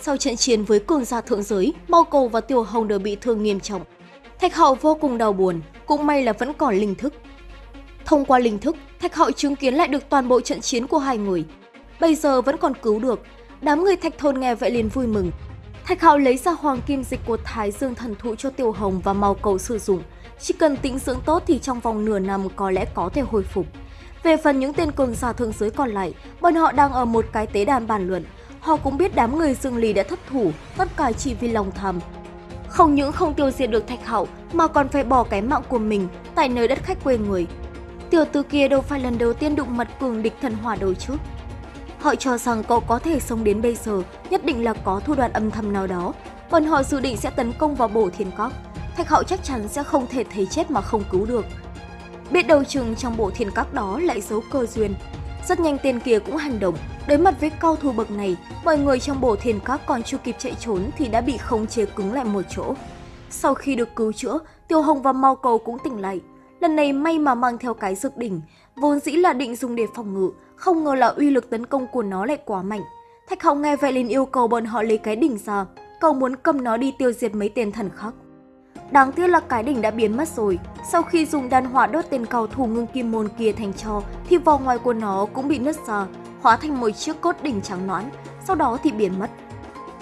Sau trận chiến với cường gia thượng giới, mao Cầu và Tiểu Hồng đều bị thương nghiêm trọng. Thạch hậu vô cùng đau buồn, cũng may là vẫn còn linh thức. Thông qua linh thức, Thạch hậu chứng kiến lại được toàn bộ trận chiến của hai người. Bây giờ vẫn còn cứu được, đám người Thạch Thôn nghe vậy liền vui mừng. Thạch hậu lấy ra hoàng kim dịch của Thái Dương thần thụ cho Tiểu Hồng và mao Cầu sử dụng. Chỉ cần tĩnh dưỡng tốt thì trong vòng nửa năm có lẽ có thể hồi phục. Về phần những tên cường giả thượng giới còn lại, bọn họ đang ở một cái tế đàn bàn luận. Họ cũng biết đám người Dương Lý đã thất thủ, tất cả chỉ vì lòng tham. Không những không tiêu diệt được Thạch hậu mà còn phải bỏ cái mạng của mình tại nơi đất khách quê người. Tiểu tử kia đâu phải lần đầu tiên đụng mặt cường địch thần hỏa đầu trước. Họ cho rằng cậu có thể sống đến bây giờ, nhất định là có thủ đoạn âm thầm nào đó. Bọn họ dự định sẽ tấn công vào bổ thiên cóc. Thạch hậu chắc chắn sẽ không thể thấy chết mà không cứu được. Biết đầu chừng trong bộ thiên các đó lại giấu cơ duyên. Rất nhanh tên kia cũng hành động, đối mặt với cao thủ bậc này, mọi người trong bộ thiền các còn chưa kịp chạy trốn thì đã bị khống chế cứng lại một chỗ. Sau khi được cứu chữa, Tiêu Hồng và Mau Cầu cũng tỉnh lại. Lần này may mà mang theo cái dược đỉnh, vốn dĩ là định dùng để phòng ngự, không ngờ là uy lực tấn công của nó lại quá mạnh. Thạch hồng nghe vậy liền yêu cầu bọn họ lấy cái đỉnh ra, cầu muốn cầm nó đi tiêu diệt mấy tên thần khác. Đáng tiếc là cái đỉnh đã biến mất rồi. Sau khi dùng đan hỏa đốt tên cầu thủ ngưng kim môn kia thành cho, thì vỏ ngoài của nó cũng bị nứt ra, hóa thành một chiếc cốt đỉnh trắng nõn, sau đó thì biến mất.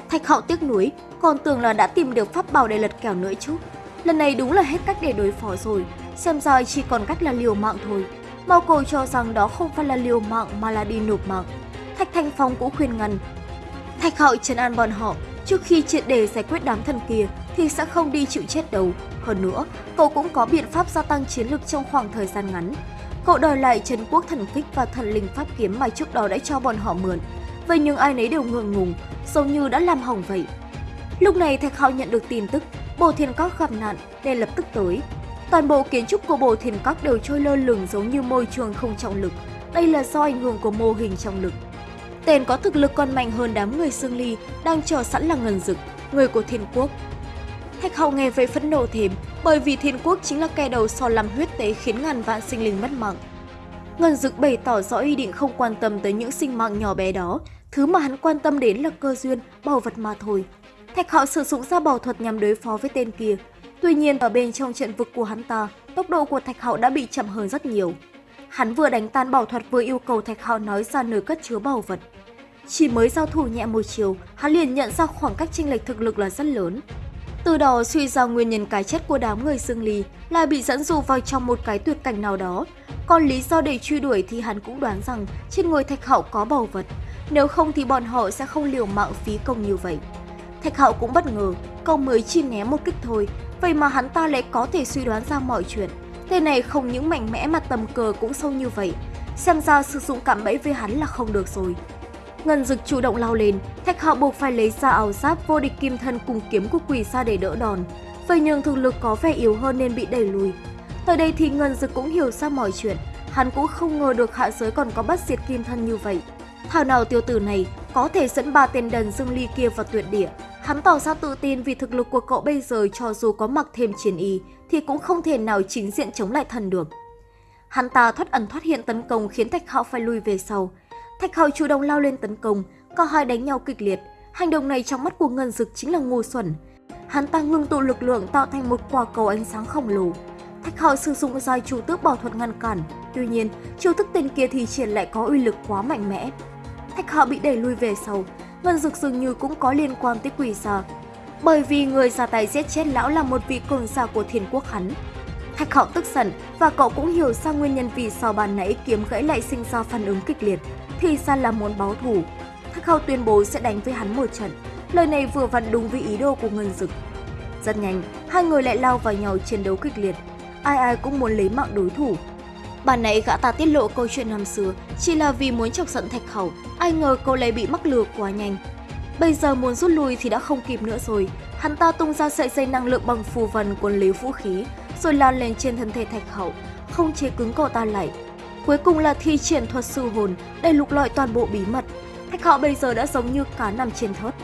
Thạch hạo tiếc nuối, còn tưởng là đã tìm được pháp bảo để lật kèo nữa chứ. Lần này đúng là hết cách để đối phó rồi, xem ra chỉ còn cách là liều mạng thôi. Mao cầu cho rằng đó không phải là liều mạng mà là đi nộp mạng. Thạch Thanh Phong cũng khuyên ngăn. Thạch hạo trấn an bọn họ, trước khi triệt đề giải quyết đám thần kia thì sẽ không đi chịu chết đâu. Hơn nữa, cậu cũng có biện pháp gia tăng chiến lực trong khoảng thời gian ngắn. Cậu đòi lại Trấn Quốc Thần Kích và Thần Linh Pháp Kiếm mà trước đó đã cho bọn họ mượn. Vậy nhưng ai nấy đều ngượng ngùng, giống như đã làm hỏng vậy. Lúc này Thạch Hạo nhận được tin tức, Bồ Thiên Các gặp nạn nên lập tức tới. Toàn bộ kiến trúc của Bồ Thiên Các đều trôi lơ lửng giống như môi trường không trọng lực. Đây là do ảnh hưởng của mô hình trọng lực. Tên có thực lực còn mạnh hơn đám người xương ly đang chờ sẵn là ngân dực, người của thiên quốc. Thạch Hậu nghe vậy phẫn nộ thêm, bởi vì thiên quốc chính là kẻ đầu so làm huyết tế khiến ngàn vạn sinh linh mất mạng. Ngân dực bày tỏ rõ ý định không quan tâm tới những sinh mạng nhỏ bé đó, thứ mà hắn quan tâm đến là cơ duyên, bảo vật mà thôi. Thạch Hạo sử dụng ra bảo thuật nhằm đối phó với tên kia. Tuy nhiên ở bên trong trận vực của hắn ta, tốc độ của Thạch Hạo đã bị chậm hơn rất nhiều. Hắn vừa đánh tan bảo thuật vừa yêu cầu Thạch Hạo nói ra nơi cất chứa bảo vật. Chỉ mới giao thủ nhẹ một chiều, hắn liền nhận ra khoảng cách chênh lệch thực lực là rất lớn. Từ đó suy ra nguyên nhân cái chết của đám người xương lì là bị dẫn dụ vào trong một cái tuyệt cảnh nào đó. Còn lý do để truy đuổi thì hắn cũng đoán rằng trên người Thạch hậu có bầu vật. Nếu không thì bọn họ sẽ không liều mạng phí công như vậy. Thạch hậu cũng bất ngờ, cậu mới chỉ né một kích thôi, vậy mà hắn ta lại có thể suy đoán ra mọi chuyện. Tên này không những mạnh mẽ mà tầm cờ cũng sâu như vậy. Xem ra sử dụng cạm bẫy với hắn là không được rồi. Ngân Dực chủ động lao lên, Thạch Hạo buộc phải lấy ra áo giáp vô địch kim thân cùng kiếm của quỷ xa để đỡ đòn. Vậy nhưng thực lực có vẻ yếu hơn nên bị đẩy lùi. Tới đây thì Ngân Dực cũng hiểu ra mọi chuyện, hắn cũng không ngờ được hạ giới còn có bất diệt kim thân như vậy. Thảo nào tiêu tử này có thể dẫn ba tên đần dương ly kia vào tuyệt địa. Hắn tỏ ra tự tin vì thực lực của cậu bây giờ cho dù có mặc thêm chiến y thì cũng không thể nào chính diện chống lại thần được. Hắn ta thoát ẩn thoát hiện tấn công khiến Thạch Hạo phải lui về sau. Thạch Hạo chủ động lao lên tấn công, cả hai đánh nhau kịch liệt. Hành động này trong mắt của Ngân Dực chính là ngu xuẩn. Hắn ta ngưng tụ lực lượng tạo thành một quả cầu ánh sáng khổng lồ. Thạch Hạo sử dụng dài chủ tước bảo thuật ngăn cản, tuy nhiên, chiêu thức tên kia thì triển lại có uy lực quá mạnh mẽ. Thạch Hạo bị đẩy lui về sau, Ngân Dực dường như cũng có liên quan tới quỷ xa. Bởi vì người ra tay giết chết lão là một vị cường giả của thiên quốc hắn. Thạch Hạo tức giận và cậu cũng hiểu ra nguyên nhân vì sao bàn nãy kiếm gãy lại sinh ra phản ứng kịch liệt thì ra là muốn báo thù. Thác Hạo tuyên bố sẽ đánh với hắn một trận. Lời này vừa vặn đúng với ý đồ của Ngân Dực. Rất nhanh, hai người lại lao vào nhau chiến đấu kịch liệt. Ai ai cũng muốn lấy mạng đối thủ. Bản nãy gã ta tiết lộ câu chuyện năm xưa chỉ là vì muốn chọc giận Thạch Khẩu, ai ngờ cậu lại bị mắc lừa quá nhanh. Bây giờ muốn rút lui thì đã không kịp nữa rồi. Hắn ta tung ra sợi dây năng lượng bằng phù vân cuốn lấy vũ khí, rồi lan lên trên thân thể Thạch Khẩu, không chế cứng cậu ta lại, Cuối cùng là thi triển thuật sư hồn để lục lọi toàn bộ bí mật. Thạch họ bây giờ đã giống như cá nằm trên thớt.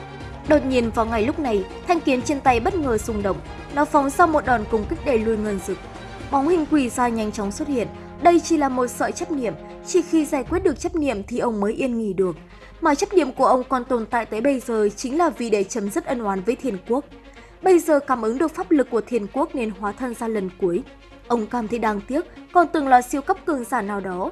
Đột nhiên vào ngày lúc này, thanh kiếm trên tay bất ngờ xung động, nó phóng ra một đòn cùng kích đẩy lùi ngân dực. Bóng hình quỷ ra nhanh chóng xuất hiện, Đây chỉ là một sợi chấp niệm, chỉ khi giải quyết được chấp niệm thì ông mới yên nghỉ được. Mà chấp niệm của ông còn tồn tại tới bây giờ chính là vì để chấm dứt ân oán với thiên quốc. Bây giờ cảm ứng được pháp lực của thiên quốc nên hóa thân ra lần cuối. Ông cảm thấy đáng tiếc, còn từng là siêu cấp cường giả nào đó.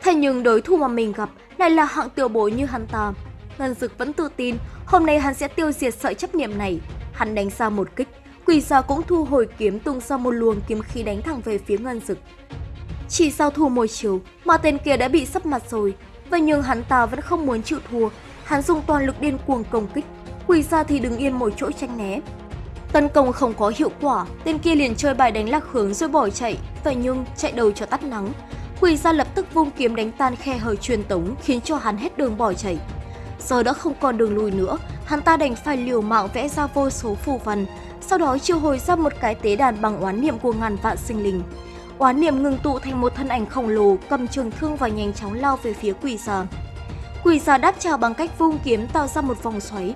Thế nhưng đối thủ mà mình gặp lại là hạng tiểu bối như hắn ta. Ngân Dực vẫn tự tin, hôm nay hắn sẽ tiêu diệt sợi chấp niệm này. Hắn đánh ra một kích, quỷ gia cũng thu hồi kiếm tung ra một luồng kiếm khí đánh thẳng về phía Ngân Dực. Chỉ sau thua một chiều mà tên kia đã bị sấp mặt rồi, vậy nhưng hắn ta vẫn không muốn chịu thua. Hắn dùng toàn lực điên cuồng công kích, quỷ gia thì đứng yên một chỗ tranh né. Tấn công không có hiệu quả, tên kia liền chơi bài đánh lạc hướng rồi bỏ chạy, vậy nhưng chạy đầu cho tắt nắng. Quỷ gia lập tức vung kiếm đánh tan khe hở truyền tống khiến cho hắn hết đường bỏ chạy. Giờ đã không còn đường lùi nữa, hắn ta đành phải liều mạng vẽ ra vô số phù văn, sau đó triệu hồi ra một cái tế đàn bằng oán niệm của ngàn vạn sinh linh. Oán niệm ngừng tụ thành một thân ảnh khổng lồ cầm trường thương và nhanh chóng lao về phía quỷ gia Quỷ gia đáp trả bằng cách vung kiếm tạo ra một vòng xoáy.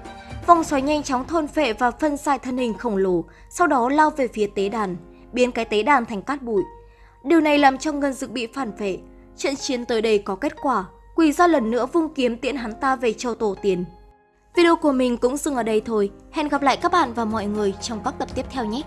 Vòng xoáy nhanh chóng thôn phệ và phân xài thân hình khổng lồ, sau đó lao về phía tế đàn, biến cái tế đàn thành cát bụi. Điều này làm cho Ngân Dực bị phản vệ. Trận chiến tới đây có kết quả, quỳ ra lần nữa vung kiếm tiễn hắn ta về châu tổ tiền. Video của mình cũng dừng ở đây thôi. Hẹn gặp lại các bạn và mọi người trong các tập tiếp theo nhé!